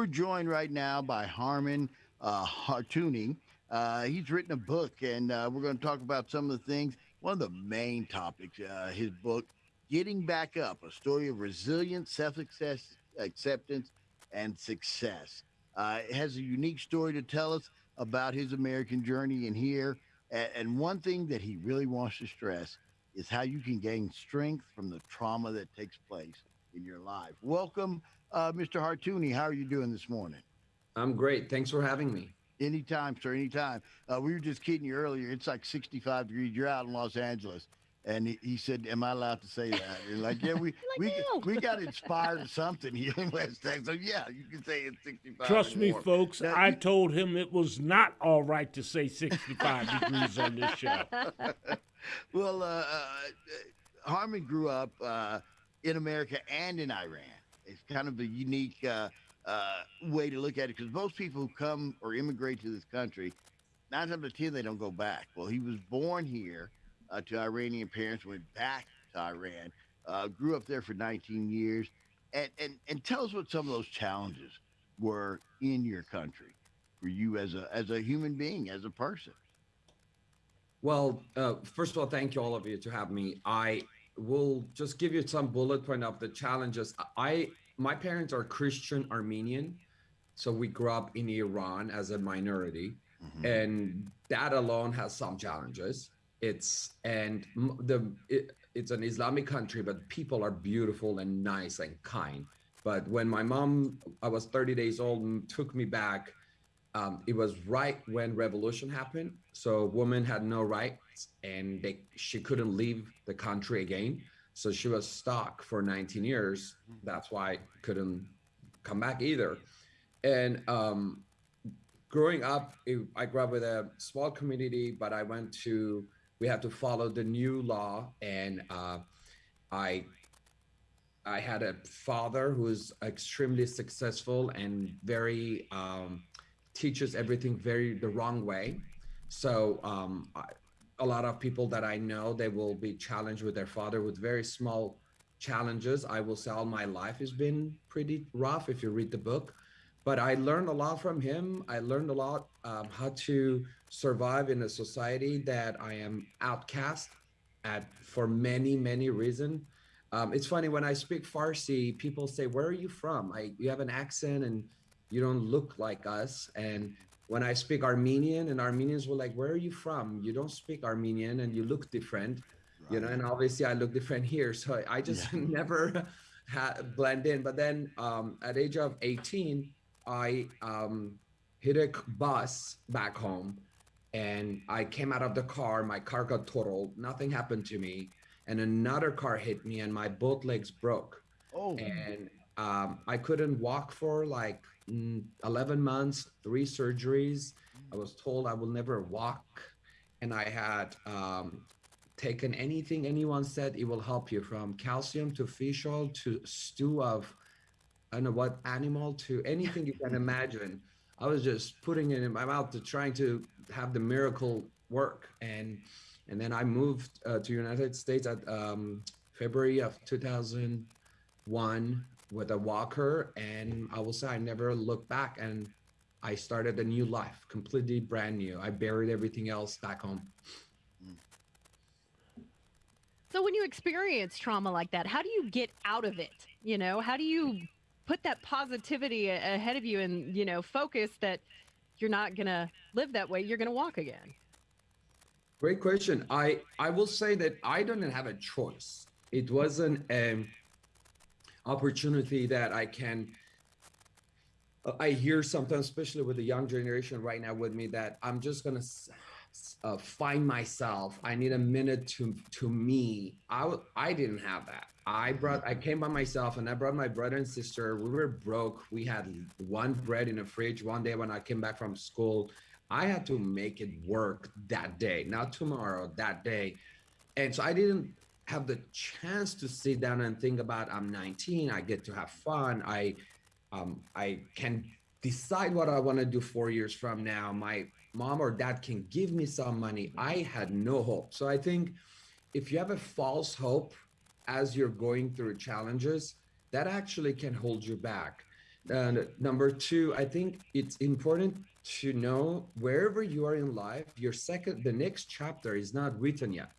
We're joined right now by Harmon uh. Uh, he's written a book, and uh, we're going to talk about some of the things. One of the main topics, uh, his book, Getting Back Up, a story of resilience, self acceptance, and success. Uh, it has a unique story to tell us about his American journey in here. And one thing that he really wants to stress is how you can gain strength from the trauma that takes place in your life. Welcome, uh, Mr. Hartouni. How are you doing this morning? I'm great. Thanks for having me. Anytime, sir. Anytime. Uh, we were just kidding you earlier. It's like 65 degrees. You're out in Los Angeles. And he, he said, "Am I allowed to say that?" And like, yeah, we like, we no. we got inspired of something here in West Texas. So yeah, you can say it's 65. Trust me, warm. folks. Now, I you- told him it was not all right to say 65 degrees on this show. well, uh, uh, Harmon grew up uh, in America and in Iran. It's kind of a unique uh, uh, way to look at it because most people who come or immigrate to this country, nine times out of ten, they don't go back. Well, he was born here uh, to Iranian parents, went back to Iran, uh, grew up there for 19 years, and, and and tell us what some of those challenges were in your country for you as a as a human being, as a person. Well, uh, first of all, thank you all of you to have me. I will just give you some bullet point of the challenges. I my parents are Christian Armenian, so we grew up in Iran as a minority, mm-hmm. and that alone has some challenges. It's and the it, it's an Islamic country, but people are beautiful and nice and kind. But when my mom, I was 30 days old, took me back. Um, it was right when revolution happened, so women had no rights, and they she couldn't leave the country again. So she was stuck for 19 years. That's why couldn't come back either. And um, growing up, it, I grew up with a small community, but I went to, we had to follow the new law. And uh, I, I had a father who was extremely successful and very, um, teaches everything very the wrong way. So um, I, a lot of people that I know, they will be challenged with their father with very small challenges. I will say all my life has been pretty rough if you read the book but I learned a lot from him. I learned a lot um, how to survive in a society that I am outcast at for many many reasons. Um, it's funny when I speak Farsi, people say, "Where are you from?" I you have an accent and you don't look like us. And when I speak Armenian, and Armenians were like, "Where are you from? You don't speak Armenian and you look different." You know, and obviously I look different here, so I just never had blend in. But then um, at age of 18, I um, hit a bus back home and I came out of the car. My car got totaled. Nothing happened to me. And another car hit me and my both legs broke. Oh, And um, I couldn't walk for like mm, 11 months, three surgeries. I was told I will never walk. And I had um, taken anything anyone said it will help you from calcium to fish oil to stew of I don't know what animal to anything you can imagine. I was just putting it in my mouth to trying to have the miracle work, and and then I moved uh, to United States at um, February of 2001 with a walker, and I will say I never looked back, and I started a new life, completely brand new. I buried everything else back home. So when you experience trauma like that, how do you get out of it? You know, how do you put that positivity ahead of you and, you know, focus that you're not going to live that way, you're going to walk again? Great question. I I will say that I didn't have a choice. It wasn't an opportunity that I can. uh, I hear sometimes, especially with the young generation right now with me, that I'm just gonna uh, find myself. I need a minute to to me. I I didn't have that. I brought. I came by myself, and I brought my brother and sister. We were broke. We had one bread in the fridge. One day when I came back from school, I had to make it work that day, not tomorrow, that day. And so I didn't have the chance to sit down and think about I'm 19, I get to have fun. I um, I can decide what I want to do four years from now. My mom or dad can give me some money. I had no hope. So I think if you have a false hope as you're going through challenges, that actually can hold you back. And number two, I think it's important to know wherever you are in life, your second, the next chapter is not written yet,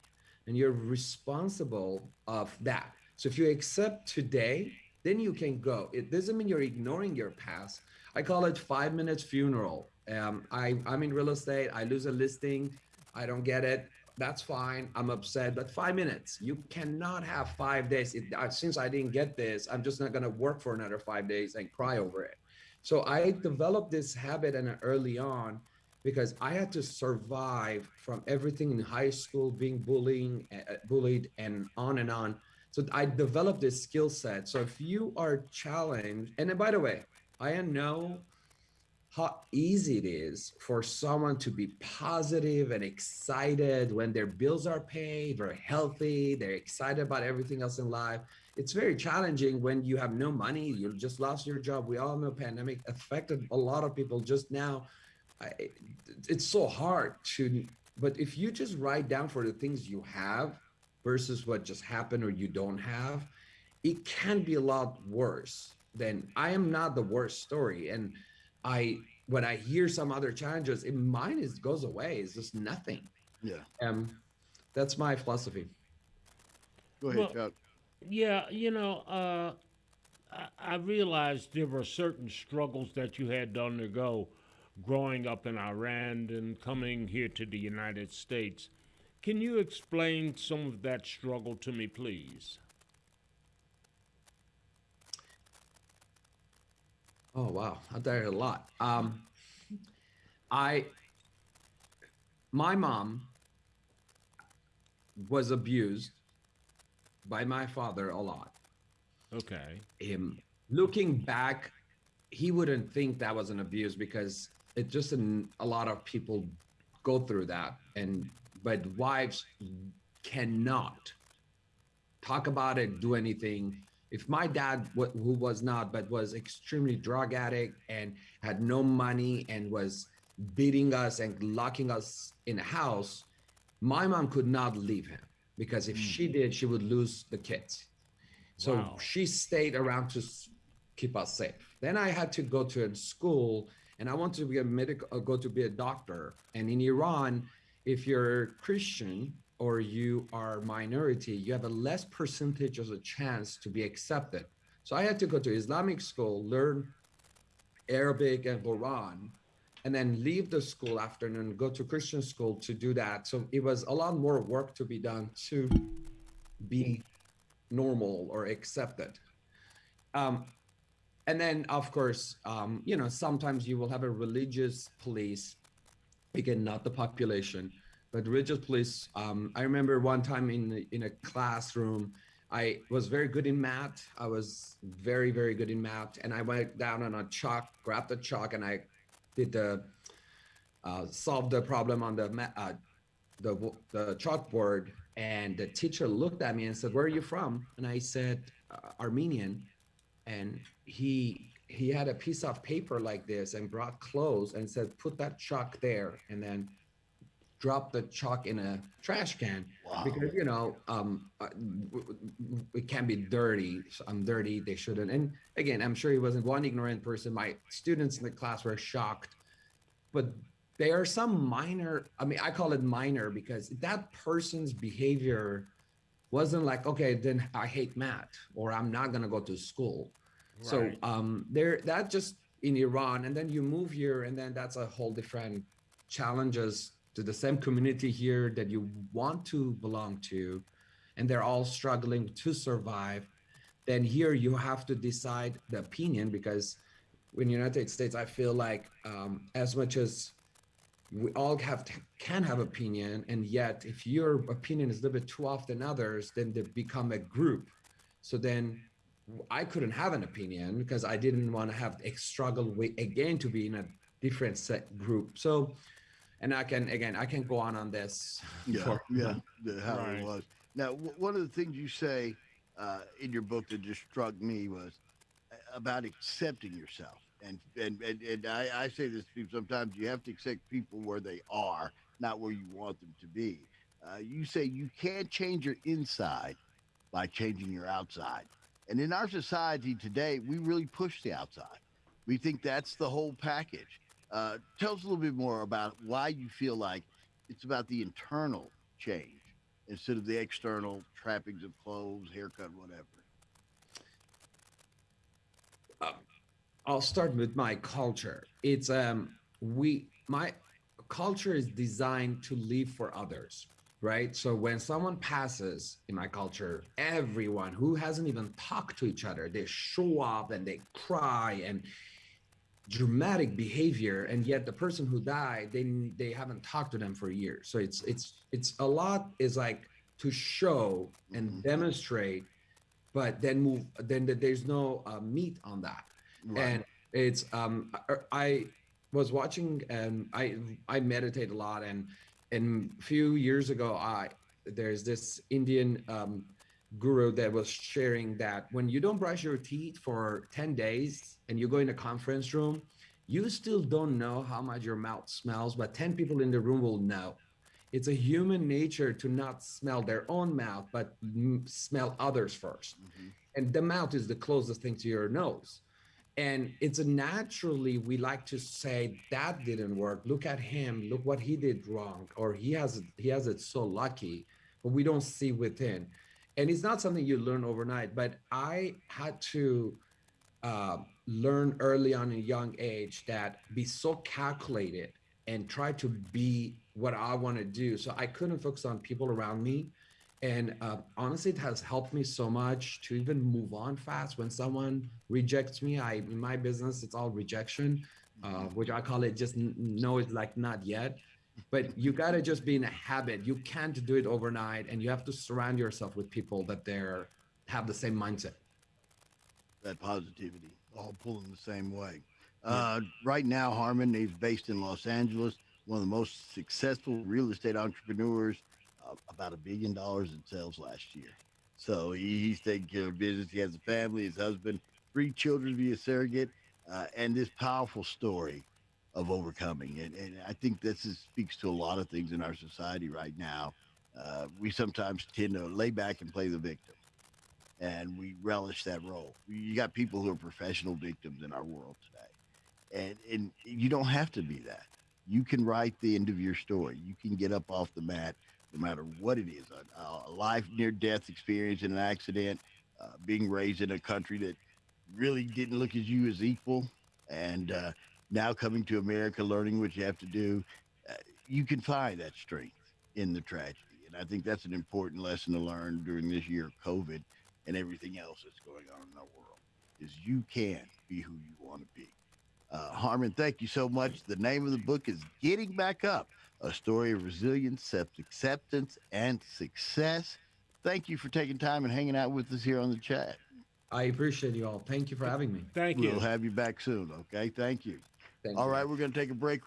and you're responsible of that. So if you accept today, then you can go. It doesn't mean you're ignoring your past. I call it five minutes funeral. Um, I, I'm in real estate. I lose a listing. I don't get it. That's fine. I'm upset, but five minutes. You cannot have five days. It, since I didn't get this, I'm just not going to work for another five days and cry over it. So I developed this habit and early on because I had to survive from everything in high school, being bullying, uh, bullied, and on and on. So I developed this skill set. So if you are challenged, and by the way, I know how easy it is for someone to be positive and excited when their bills are paid, they're healthy, they're excited about everything else in life. It's very challenging when you have no money, you just lost your job. We all know pandemic affected a lot of people just now. I, it's so hard to, but if you just write down for the things you have versus what just happened or you don't have, it can be a lot worse than I am not the worst story. And I when I hear some other challenges, it mine is goes away. It's just nothing. Yeah. Um, that's my philosophy. Go ahead, Well, Chuck. Yeah, you know, uh, I, I realized there were certain struggles that you had to undergo growing up in Iran and coming here to the United States. Can you explain some of that struggle to me, please? Oh wow, I did a lot. Um, I, my mom was abused by my father a lot. Okay. Him looking back, he wouldn't think that was an abuse because it just an, a lot of people go through that, and but wives cannot talk about it, do anything. If my dad, who was not, but was extremely drug addict and had no money and was beating us and locking us in a house, my mom could not leave him because if she hmm. did, she would lose the kids. So Wow. she stayed around to keep us safe. Then I had to go to a school and I want to be a medical, uh, go to be a doctor. And in Iran, if you're Christian or you are minority, you have a less percentage of a chance to be accepted. So I had to go to Islamic school, learn Arabic and Quran, and then leave the school afternoon, go to Christian school to do that. So it was a lot more work to be done to be normal or accepted. Um, and then, of course, um, you know, sometimes you will have a religious police, again, not the population, but religious police. Um, I remember one time in in a classroom, I was very good in math. I was very, very good in math, and I went down on a chalk, grabbed the chalk, and I did the uh, solve the problem on the uh, the the chalkboard. And the teacher looked at me and said, "Where are you from?" And I said, uh, "Armenian." And he he had a piece of paper like this and brought clothes and said, "Put that chalk there," and then drop the chalk in a trash can. Wow. because you know um uh, it can be dirty i'm dirty they shouldn't. And again i'm sure he wasn't one ignorant person. My students in the class were shocked. But there are some minor i mean i call it minor because that person's behavior wasn't like okay then i hate math or i'm not going to go to school. So um there that just in iran and then you move here and then that's a whole different challenges to the same community here that you want to belong to and they're all struggling to survive. Then here you have to decide the opinion because in the united states i feel like um, as much as we all have can have opinion and yet if your opinion is a little bit too off than others then they become a group so then i couldn't have an opinion because i didn't want to have a struggle with, again to be in a different set group so and i can again i can go on on this Yeah, for- yeah, how Right. it was. Now, w- one of the things you say uh, in your book that just struck me was uh, about accepting yourself. And and and, and I, I say this to people sometimes you have to accept people where they are, not where you want them to be. Uh, you say you can't change your inside by changing your outside. And in our society today, we really push the outside. We think that's the whole package. Uh, tell us a little bit more about why you feel like it's about the internal change instead of the external trappings of clothes, haircut, whatever. I'll start with my culture. It's um we my culture is designed to live for others, right? So when someone passes in my culture, everyone who hasn't even talked to each other, they show up and they cry and dramatic behavior and yet the person who died they they haven't talked to them for years so it's it's it's a lot is like to show and Mhm. demonstrate but then move then th- there's no uh, meat on that and it's um I, was watching and i i meditate a lot and and a few years ago i there's this indian um guru that was sharing that when you don't brush your teeth for 10 days and you go in a conference room you still don't know how much your mouth smells but 10 people in the room will know. It's a human nature to not smell their own mouth but mm, smell others first. Mhm. and the mouth is the closest thing to your nose and it's naturally we like to say that didn't work. Look at him. Look what he did wrong or he has he has it so lucky but we don't see within. And it's not something you learn overnight but i had to uh, learn early on in a young age that be so calculated and try to be what i want to do. So i couldn't focus on people around me and uh, honestly, it has helped me so much to even move on fast. When someone rejects me, I in my business, it's all rejection, uh, which I call it just no, it's like not yet. But you gotta just be in a habit. You can't do it overnight, and you have to surround yourself with people that they're have the same mindset. that positivity, all pulling the same way. Uh, right now, Harmon is based in Los Angeles, one of the most successful real estate entrepreneurs, about a billion dollars in sales last year. So he, he's taking care of business. He has a family, his husband, three children via surrogate, uh, and this powerful story of overcoming. And, and I think this is, speaks to a lot of things in our society right now. Uh, we sometimes tend to lay back and play the victim and we relish that role. You got people who are professional victims in our world today, and and you don't have to be that. You can write the end of your story. You can get up off the mat, no matter what it is. A, a life near death experience in an accident, uh, being raised in a country that really didn't look at you as equal, and uh, now coming to America, learning what you have to do. Uh, you can find that strength in the tragedy, and I think that's an important lesson to learn during this year of COVID and everything else that's going on in our world is you can be who you want to be. Uh, Harmon, thank you so much. The name of the book is Getting Back Up, a story of resilience, self-acceptance, and success. Thank you for taking time and hanging out with us here on the chat. I appreciate you all. Thank you for having me. Thank you. We'll have you back soon. Okay. Thank you. Thank All you. right. We're going to take a break.